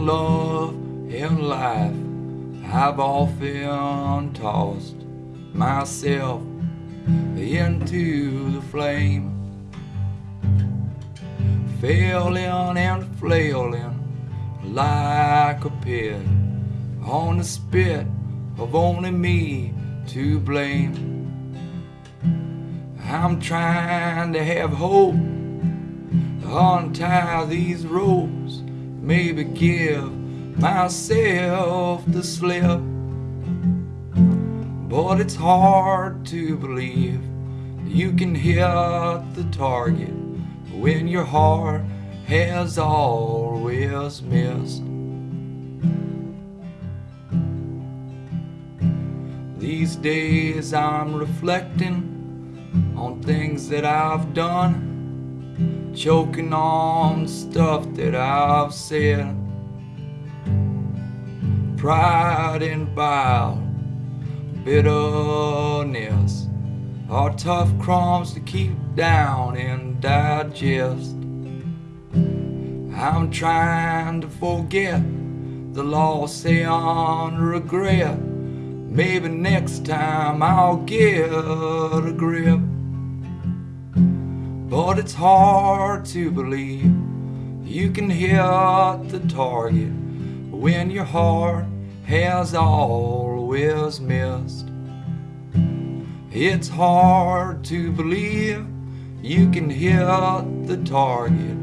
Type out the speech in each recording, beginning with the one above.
love and life, I've often tossed myself into the flame. Failing and flailing like a pit on the spit of only me to blame. I'm trying to have hope, untie these ropes, maybe give myself the slip. But it's hard to believe you can hit the target when your heart has always missed. These days I'm reflecting on things that I've done, choking on stuff that I've said. Pride and bile bitterness are tough crumbs to keep down and digest. I'm trying to forget the loss and regret. Maybe next time I'll get a grip. But it's hard to believe you can hit the target when your heart has always missed. It's hard to believe you can hit the target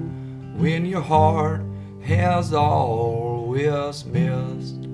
when your heart has always missed.